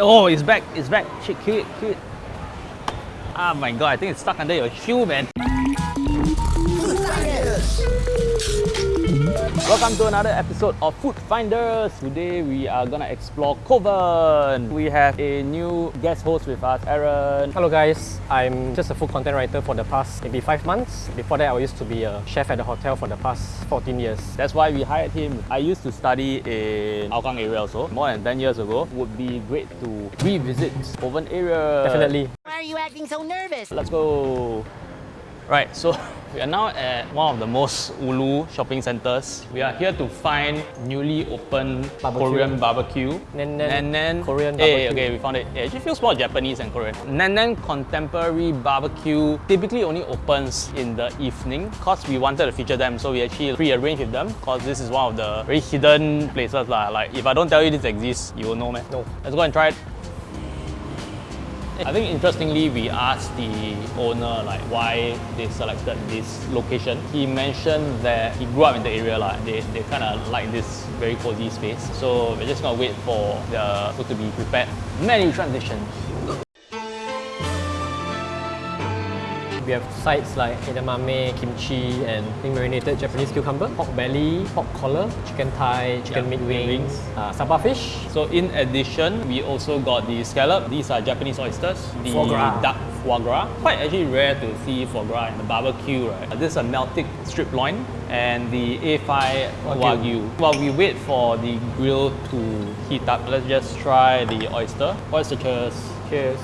Oh, it's back, it's back. Shit, kill it, kill it. Ah my god, I think it's stuck under your shoe, man. Welcome to another episode of Food Finders. Today we are gonna explore Kovan. We have a new guest host with us, Aaron. Hello guys, I'm just a food content writer for the past maybe 5 months. Before that I used to be a chef at the hotel for the past 14 years. That's why we hired him. I used to study in Hougang area also, more than 10 years ago. Would be great to revisit Kovan area. Definitely. Why are you acting so nervous? Let's go. Right, so we are now at one of the most ulu shopping centers. We are here to find newly opened Barbecue. Korean barbecue. Nen Nen Nen Korean Hey, okay, we found it. It actually feels more Japanese than Korean. Nen Nen Contemporary Barbecue typically only opens in the evening because we wanted to feature them. So we actually pre-arranged with them because this is one of the very hidden places. Like if I don't tell you this exists, you will know, man. No. Let's go and try it. I think interestingly, we asked the owner like why they selected this location. He mentioned that he grew up in the area, like they, they kind of like this very cozy space. So we're just gonna wait for the food to be prepared. Menu transition. We have sides like edamame, kimchi, and marinated Japanese cucumber, pork belly, pork collar, chicken thigh, chicken Yeah, meat wings, uh, saba fish, So in addition, we also got the scallop. These are Japanese oysters. The Foie gras. duck foie gras. Quite actually rare to see foie gras in the barbecue, right? Uh, This is a Meltique strip loin and the A5 Wagyu. Wagyu. While we wait for the grill to heat up, let's just try the oyster. Oyster cheers. cheers.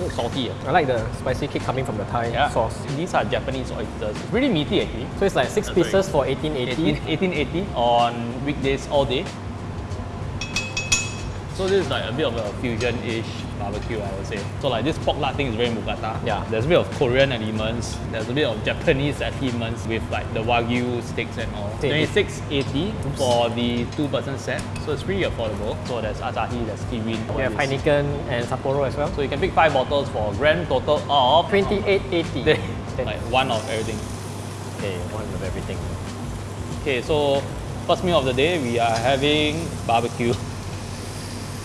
Looks salty. I like the spicy kick coming from the Thai Yeah. sauce. These are Japanese oysters. Really meaty actually. So it's like 6 That's very pieces for 1880. 18, 1880 on weekdays all day. So this is like a bit of a fusion-ish barbecue, I would say. So like this pork lard thing is very mookata. Yeah. There's a bit of Korean elements. There's a bit of Japanese elements with like the wagyu steaks and all. 2680 for the two-person set. So it's pretty affordable. So there's Asahi, there's Kirin. We have Heineken and Sapporo as well. So you can pick five bottles for a grand total of 2880. like one of everything. Okay, one of everything. Okay, so first meal of the day, we are having barbecue.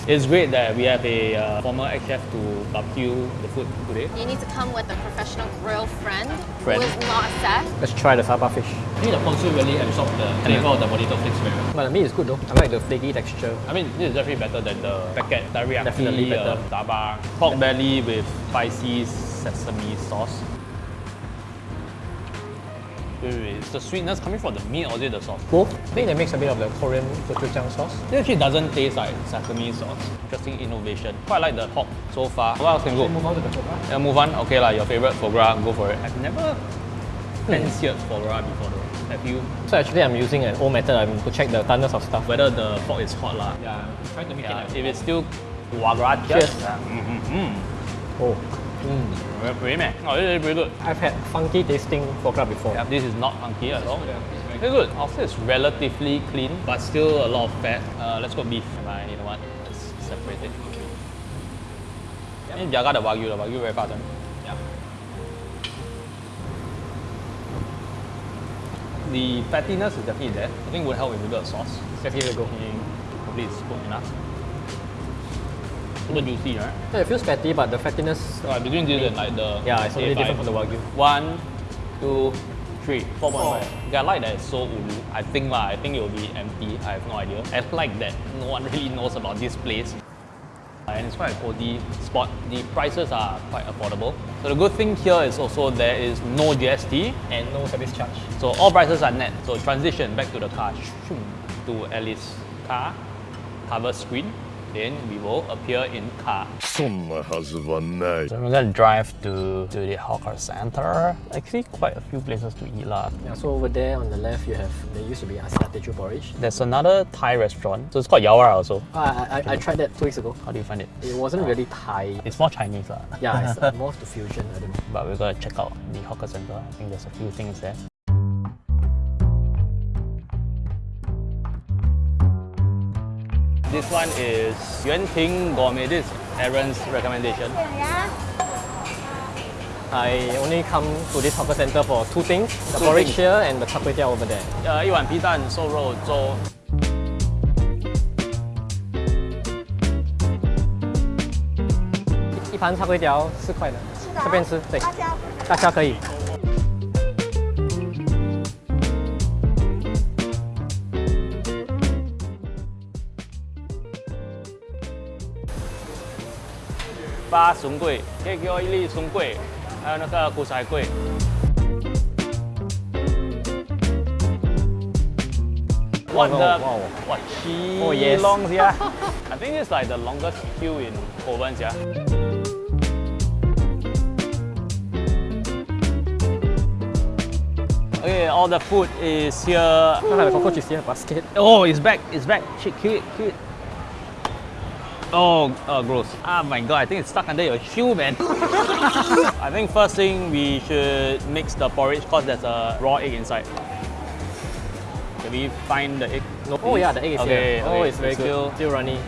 It's great that we have a uh, former ex-chef to barbecue the food today. You need to come with a professional grill friend, Friend. who is not Seth. Let's try the saba fish. I think the ponzu really absorbs the flavor of the potato flakes very well. But the meat is good though. I like the flaky texture. I mean, this is definitely better than the packet teriyaki Definitely better. Uh, tabar. Pork belly with spicy sesame sauce. Wait, wait, is the sweetness coming from the meat or is it the sauce? Both. I think that makes a bit of the Korean gochujang sauce. It actually doesn't taste like sesame sauce. Interesting innovation. Quite like the pork so far. What else can go? Move on to the foie gras. Yeah, move on. Okay, like your favorite foie gras, go for it. I've never fancied foie gras before though. Have you? So actually I'm using an old method um, to check the doneness of stuff. Whether the pork is hot lah. Yeah, try to make Yeah, if it's still foie gras, Cheers. Yeah. Mm-hmm. Oh. Mm. Very pretty man. Oh, this is pretty good. I've had funky tasting foie gras before. Yeah, this is not funky at all. Yeah. Very good. I'll say it's relatively clean, but still a lot of fat. Uh, let's go beef. Am I, you know what? Let's separate it. Okay. Yeah. Jaga the wagyu, the wagyu very fast. one. Yeah. The fattiness is definitely there. I think would help with a bit of sauce. Step here we go. Okay, Hopefully it's cooked enough. Super juicy, right? Yeah, it feels fatty, but the fattiness, So between this and like the yeah, it's totally A5. different from the wagyu. One, two, three, four point five. Okay, I like that it's so ulu. I think lah, I think it will be empty. I have no idea. I like that no one really knows about this place. And it's quite a cozy spot. The prices are quite affordable. So the good thing here is also there is no GST. And no service charge. So all prices are net. So transition back to the car. Shoom, To Alice car, cover screen then we will appear in car. So we're gonna drive to, to the hawker center. Actually, quite a few places to eat lah. Yeah, so over there on the left, you have, there used to be Asad porridge. There's another Thai restaurant. So it's called Yawara also. Uh, I, I, I, tried that two weeks ago. How do you find it? It wasn't uh, really Thai. It's more Chinese lah. Yeah, it's more of the fusion. But we're gonna check out the hawker center. I think there's a few things there. This one is Yuan Ting Gourmet. This Aaron's recommendation. I only come to this hawker center for two things, the two porridge things. here and the chocolate kway over there. Uh, 一碗皮蛋瘦肉粥。一盘叉龟条四块的，这边吃对，大家可以。八笋桂，可以给我一粒笋桂，还有那个古彩桂。What Wow, the? wow. What chi Oh, yes. long yeah? I think it's like the longest queue in Kovan yeah. Okay, all the food is here. Look at the cockroach is here, basket. Oh, it's back, it's back. Shit, kill it, kill it. Oh, oh, gross. Ah, my god, I think it's stuck under your shoe, man. I think first thing we should mix the porridge because there's a raw egg inside. Can we find the egg? No. Oh yeah, the egg is Okay, here. Oh, okay, it's very it's good. still- Still runny.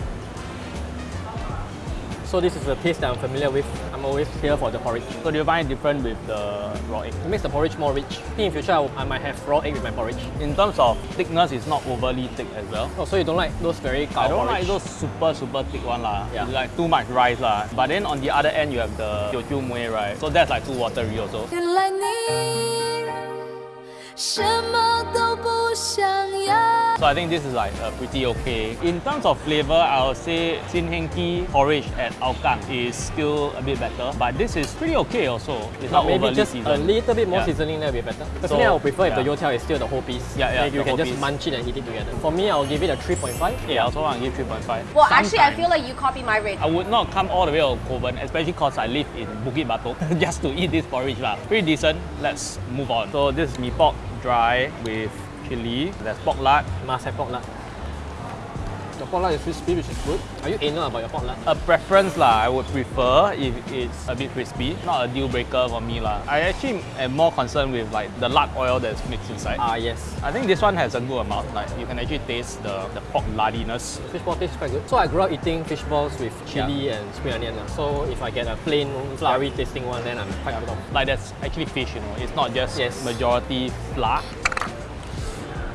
So this is the taste that I'm familiar with. I'm always here for the porridge. So do you find it different with the raw egg? It makes the porridge more rich. I think in future I will- I might have raw egg with my porridge. In terms of thickness, it's not overly thick as well. Oh, so you don't like those very cow I don't porridge? like those super super thick one lah. Yeah. It's like too much rice lah. But then on the other end you have the Teochew Mui right? So that's like too watery also. 原来你什么都不想要。 So I think this is like uh, pretty okay. In terms of flavor, I would say Sin Heng Kee porridge at Aokang is still a bit better. But this is pretty okay also. It's But not maybe overly just seasoned. a little bit more Yeah. seasoning that would be better. So, Personally, I would prefer if the yeah. youtiao is still the whole piece. Yeah, yeah, Then you can just piece. munch it and eat it together. For me, I will give it a 3.5. Yeah, I also want to give 3.5. Well, actually, I feel like you copy my rate. I would not come all the way to Kovan, especially because I live in Bukit Batok, just to eat this porridge. lah. Pretty decent. Let's move on. So this is mee pork dry with chili. There's pork lard. Must have pork lard. The pork lard is crispy, which is good. Are you anal about your pork lard? A preference lah, I would prefer if it's a bit crispy. Not a deal breaker for me lah. I actually am more concerned with like the lard oil that's mixed inside. Ah, yes. I think this one has a good amount. Like you can actually taste the, the pork lardiness. Fish ball tastes quite good. So I grew up eating fish balls with chili and spring onion. lah. So if I get a plain floury tasting one, then I'm quite off. Like that's actually fish, you know. It's not just Yes. majority flour.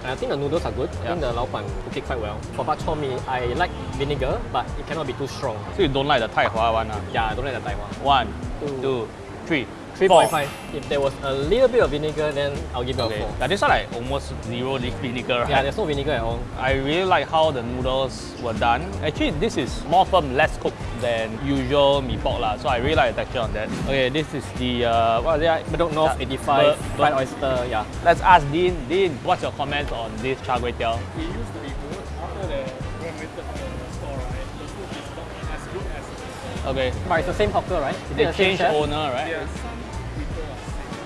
And I think the noodles are good. I think the lao pan cook it quite well. For bak chor mee, I like vinegar, but it cannot be too strong. So you don't like the Tai Hwa one. ah? Yeah, I don't like the Taiwan. One, Two. two, three. 3.5. If there was a little bit of vinegar, then I'll give it Okay. a 4. Yeah, this one like almost zero leaf vinegar, right? Yeah, there's no vinegar at all. I really like how the noodles were done. Actually, this is more firm, less cooked than usual mee pork lah. So I really like the texture on that. Okay, this is the uh, what is it? Bedok North Yeah, 85, Ber- fried oyster, yeah. Let's ask Dean. Dean, what's your comments on this char kway teow? it used to be good. After the renovated the store, right, the food is not as good as. Okay, But it's the same hawker, right? Is it they the changed chef? owner, right? Yeah,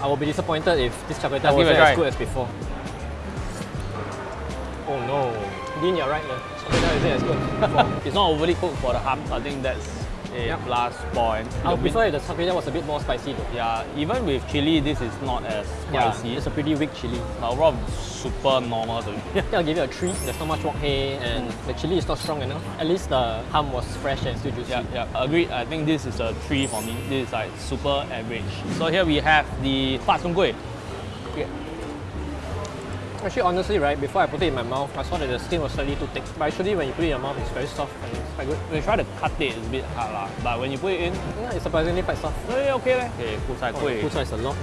I will be disappointed if this char kway Let's teow give it a wasn't as good as before. Oh no. Dean, you're right. The teow isn't as good. It's not overly cooked for the hum. I think that's a Yep. plus point. I would The min- prefer if the char was a bit more spicy though. Yeah, even with chili, this is not as Yeah, spicy. it's a pretty weak chili. But overall, super normal to me. Think I'll give it a 3. There's not much wok hei and the chili is not strong enough. At least the hum was fresh and still juicy. Yeah, yeah, agreed. I think this is a three for me. This is like super average. So here we have the Pat Song Gui. Actually, honestly, right, before I put it in my mouth, I saw that the skin was slightly too thick. But actually, when you put it in your mouth, it's very soft and it's quite good. When you try to cut it, it's a bit hard lah. But when you put it in, Yeah, it's surprisingly quite soft. eh, okay leh. Okay, Kusai Oh, Gui. Fu Chai is a lot.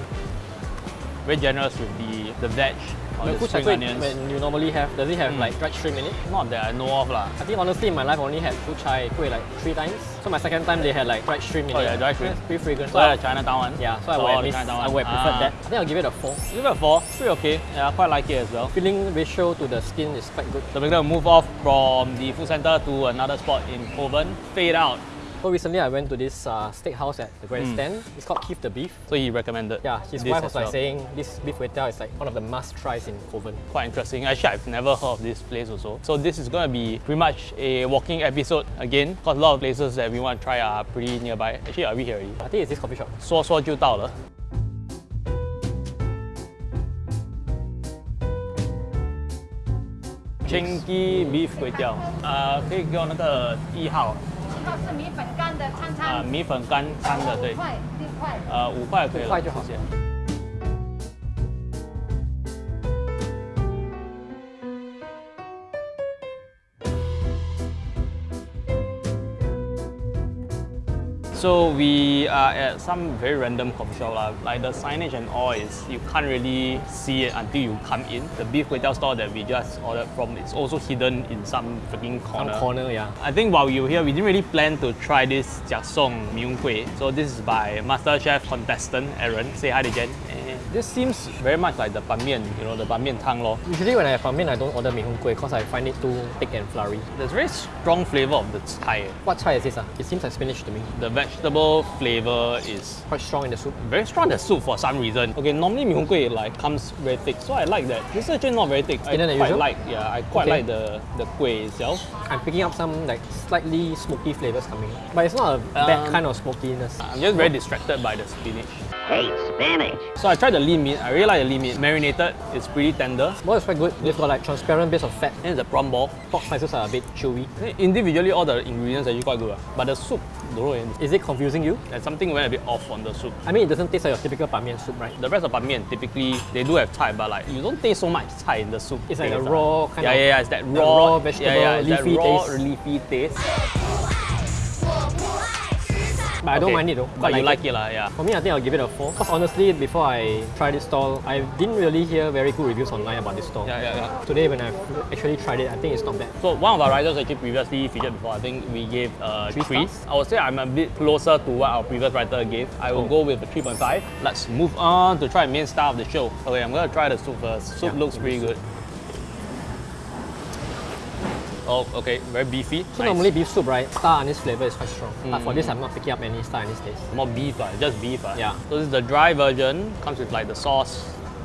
Very generous with the, the veg or The the spring onions. when you normally have, does it have Mm. like dried shrimp in it? Not that I know of lah. I think honestly in my life I only had Fu Chai Kueh like three times. So my second time they had like dried shrimp in Oh it. yeah, dried shrimp. It's pretty fragrant. So I- the Chinatown one. yeah, so I So would the missed, Chinatown I would have one. preferred Ah. that. I think I'll give it a 4. Give it a four. Pretty okay. Yeah, I quite like it as well. Feeling ratio to the skin is quite good. So we're gonna move off from the food center to another spot in Kovan. Fade out. So recently I went to this uh, steakhouse at the Hmm. grandstand. It's called Keith the Beef. So he recommended. Yeah, his this wife as was like well. saying this beef kway teow is like one of the must tries in Kovan. quite interesting. Actually, I've never heard of this place also. So this is going to be pretty much a walking episode again, because a lot of places that we want to try are pretty nearby. Actually, are we here already? I think it's this coffee shop. 说说就到了。Chinky beef 粿条，呃，可以给我那个一号， 一号是米粉干的餐啊、餐，米粉干餐的，对，块六块。呃，五块可以了，五块就好谢谢。So we are at some very random coffee shop lah. Like the signage and all is you can't really see it until you come in. The beef kway teow store that we just ordered from is also hidden in some freaking corner. Some corner. yeah. I think while we were here, we didn't really plan to try this Jia Song Miung Kueh. So this is by MasterChef contestant Aaron. Say hi to Jen. This seems very much like the ban mian, you know, the ban mian tang lor. Usually when I have ramen, I don't order mee hoon kueh because I find it too thick and floury. There's a very strong flavor of the Thai. What chai is this? Ah? It seems like spinach to me. The vegetable flavor is Quite strong in the soup. very strong in the soup for some reason. Okay, normally mee hoon kueh like comes very thick, so I like that. This is actually not very thick. I Thinner than quite usual? like, yeah, I quite Okay. like the the kueh itself. I'm picking up some like slightly smoky flavors coming. But it's not a bad Um, kind of smokiness. I'm just very distracted by the spinach. Hey, Spanish. So I tried the lean meat. I really like the lean meat. Marinated, it's pretty tender. Well, it's quite good. They've got like transparent base of fat. And the prawn ball. Pork slices are a bit chewy. Individually, all the ingredients are actually quite good. ah. But the soup, don't know, eh, Is it confusing you? there's something went a bit off on the soup. I mean, it doesn't taste like your typical ban mian soup, right? The rest of ban mian, typically, they do have Thai, but like, you don't taste so much Thai in the soup. It's like a ah. raw kind yeah, of- Yeah, yeah, it's that the raw, raw vegetable, yeah, yeah, leafy raw, taste. leafy taste. But I don't Okay, mind it though. But I you like it, lah, yeah. For me, I think I'll give it a 4. Because honestly, before I tried this stall, I didn't really hear very good reviews online about this stall. Yeah, yeah, yeah. Today, when I've actually tried it, I think it's not bad. So one of our riders actually previously featured before. I think we gave uh, Three three. stars? I would say I'm a bit closer to what our previous writer gave. I will Oh. go with a 3.5. Let's move on to try main star of the show. Okay, I'm gonna try the soup first. Soup Yeah. looks pretty good. Oh, okay, very beefy. So Nice. normally beef soup, right, star anise flavor is quite strong. But for Mm. this, I'm not picking up any star anise taste. more beef, uh, just beef. Uh. Yeah. So this is the dry version. Comes with like the sauce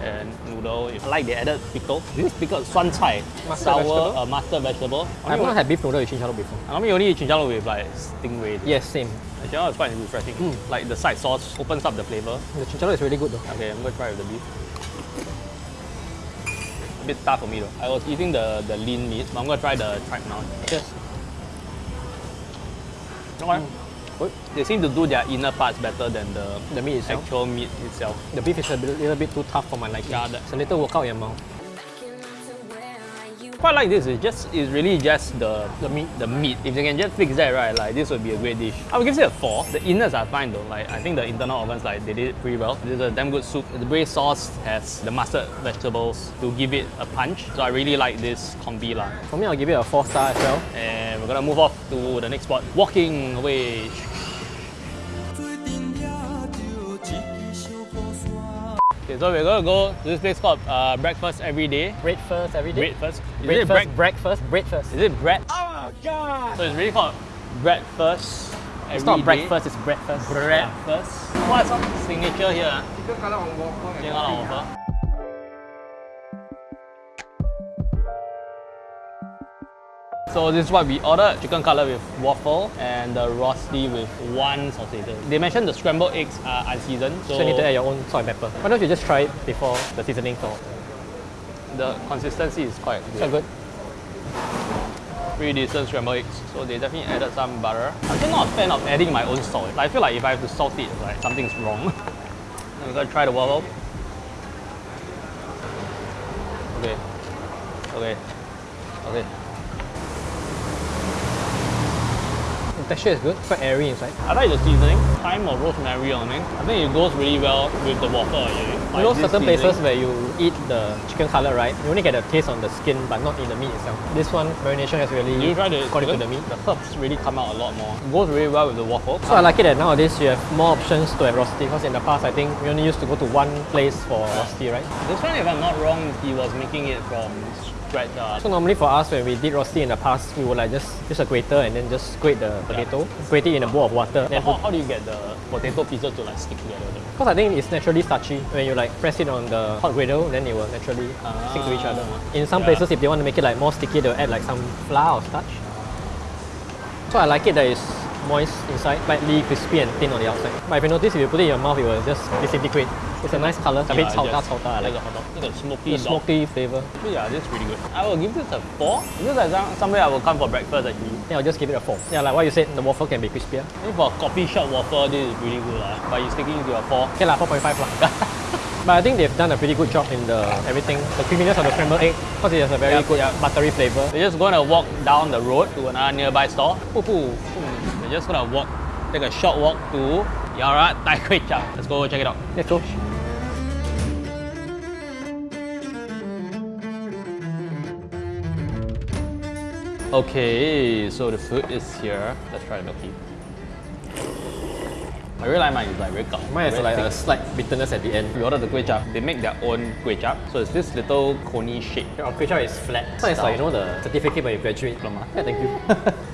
and noodle. I like they added pickle. This is pickle, suan cai, sour vegetable? uh, mustard vegetable. I have not had beef noodle with chinchalo before. I normally only eat chinchalo with like stingray. Yes, same. The chinchalo is quite refreshing. Mm. Like the side sauce opens up the flavor. The chinchalo is really good though. Okay, I'm gonna try with the beef. Bit tough for me though. I was eating the, the lean meat, but I'm gonna try the tripe now. Yes. Okay. Good. They seem to do their inner parts better than the The meat itself. actual meat itself. The beef is a little bit too tough for my liking. Yeah, it's a little workout in your mouth. Quite like this. It's just it's really just the the meat. The meat. If they can just fix that right, like this would be a great dish. I would give it a four. The innards are fine though. Like I think the internal organs like they did it pretty well. This is a damn good soup. The braised sauce has the mustard vegetables to give it a punch. So I really like this combi lah. For me, I'll give it a 4 star as well. And we're gonna move off to the next spot. Walking away. Okay, so we're gonna go to this place called uh, Breakfast Every Day. Breakfast every day. Breakfast. Is breakfast, it break- breakfast, breakfast. Is it bread? Oh god! So it's really called breakfast. It's not breakfast, it's breakfast. Breakfast. What's some signature here? ah? Chicken colour waffle. So this is what we ordered: chicken cutlet with waffle and the rosti with one sausage. They mentioned the scrambled eggs are unseasoned, so So you need to add your own salt and pepper. Why don't you just try it before the seasoning salt? the consistency is quite good. Quite good. pretty decent scrambled eggs. So they definitely added some butter. I'm actually not a fan of adding my own salt. I feel like if I have to salt it, like something's wrong. I'm gonna try the waffle. Okay. Okay. Okay. Texture is good, quite airy inside. I like the seasoning. Thyme or rosemary on it. I think it goes really well with the waffle. Actually. You know Like, certain places where you eat the chicken cutlet, right? You only get a taste on the skin, but not in the meat itself. This one, marination has really you try the according to the meat. The herbs really come out a lot more. It goes really well with the waffle. So I like it that nowadays you have more options to have rosti because in the past I think we only used to go to one place for rosti, right? This one, if I'm not wrong, he was making it from Uh, So normally for us when we did rosti in the past, we would like just use a grater and then just grate the potato, grate it in a bowl of water. Then how, how do you get the potato pieces to like stick together? because I think it's naturally starchy. When you like press it on the hot griddle, then it will naturally stick to each other. In some Yeah. places, if they want to make it like more sticky, they'll add like some flour or starch. So I like it that it's moist inside, slightly crispy and thin on the outside. But if you notice, if you put it in your mouth, it will just disintegrate. It's a nice color, a bit Yeah, chao just- chao I like the it. hot dog. Look at smoky The smoky flavor. Yeah, this is really good. I will give this a 4. This is like some, somewhere I will come for breakfast actually. Yeah, I'll just give it a 4. Yeah, like what you said, the waffle can be crispier. I think for a coffee shop waffle, this is really good. lah. But you're sticking to a 4. Okay lah, 4.5 lah. but I think they've done a pretty good job in the everything. The creaminess of the scrambled egg, because it has a very Yep, good yep. buttery flavor. We're just gonna walk down the road to another nearby store. We're just gonna walk take a short walk to Yaowarat Thai Kway Chap. Let's go check it out. Let's go. Okay, so the food is here. Let's try the milk tea. I really like mine. It's like very gao. Mine has like a slight bitterness at the end. We ordered the kway chap. They make their own kway chap. So it's this little coney shape. Our kway chap is flat. So it's like, you know, the certificate when you graduate. Diploma. Uh, yeah, thank you.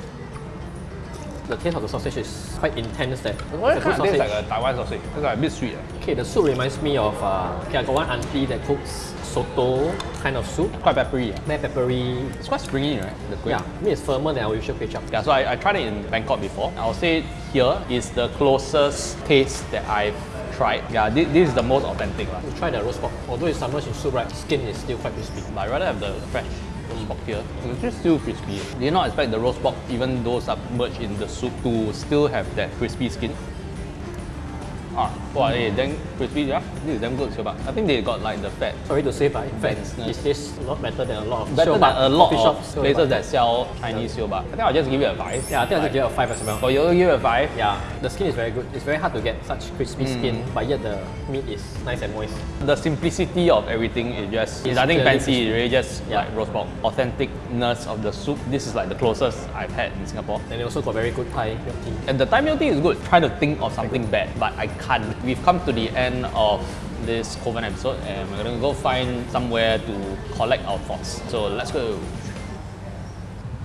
the taste of the sausage is quite intense that Why it's a good kind of tastes like sausage. a Taiwan sausage? It's like a bit sweet. eh? Okay, the soup reminds me of, uh, okay, I got one auntie that cooks soto kind of soup. Quite peppery. eh? Very peppery. It's quite springy, right? The kway. Yeah, I mean it's firmer than our usual kway chap. Yeah, so I, I tried it in Bangkok before. I'll say here is the closest taste that I've tried. Yeah, this, this is the most authentic. lah. You try the roast pork. Although it's submerged in soup, right, skin is still quite crispy. But I'd rather have the fresh pork here. It's just still crispy. Did not expect the roast pork, even though submerged in the soup, to still have that crispy skin. Ah, wow, eh, damn crispy, yeah. This is damn good, Siobak. I think they got like the fat. Sorry to say, but in fact, Denseness. it tastes a lot better than a lot of Better than a lot of shops. Places that sell Chinese Siobak. I think I'll just give it a 5. Yeah, I think I'll just give it a 5 as well. For you, give it a 5. Yeah, the skin is very good. It's very hard to get such crispy Mm. skin, but yet the meat is nice and moist. The simplicity of everything is just, It's it's nothing clearly fancy, it's really just Yeah. like roast pork. Authenticness of the soup, this is like the closest I've had in Singapore. And they also got very good Thai milk tea. And the Thai milk tea is good. Try to think of something bad, but I can't. We've come to the end of this Kovan episode and we're gonna go find somewhere to collect our thoughts. So let's go.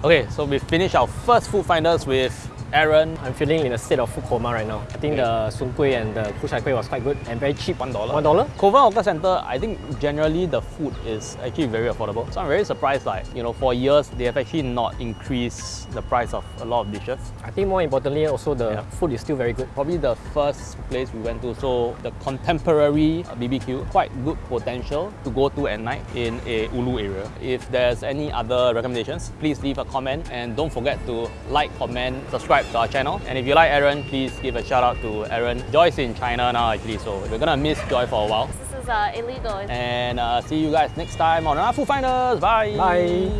Okay, so we finished our first food finders with Aaron. I'm feeling in a state of food coma right now. I think the soon kueh and the kuchai kueh was quite good and very cheap. One dollar. One dollar? Kovan Hawker Center, I think generally the food is actually very affordable. So I'm very surprised like, you know, for years they have actually not increased the price of a lot of dishes. I think more importantly, also the Yeah. food is still very good. Probably the first place we went to, so the contemporary BBQ, quite good potential to go to at night in a Ulu area. If there's any other recommendations, please leave a comment and don't forget to like, comment, subscribe to our channel. And if you like Aaron, please give a shout out to Aaron. Joy's in China now actually, so we're gonna miss Joy for a while. This is uh, illegal. And uh, see you guys next time on our Food Finders. Bye. Bye.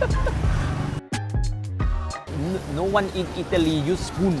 No one in Italy use spoon.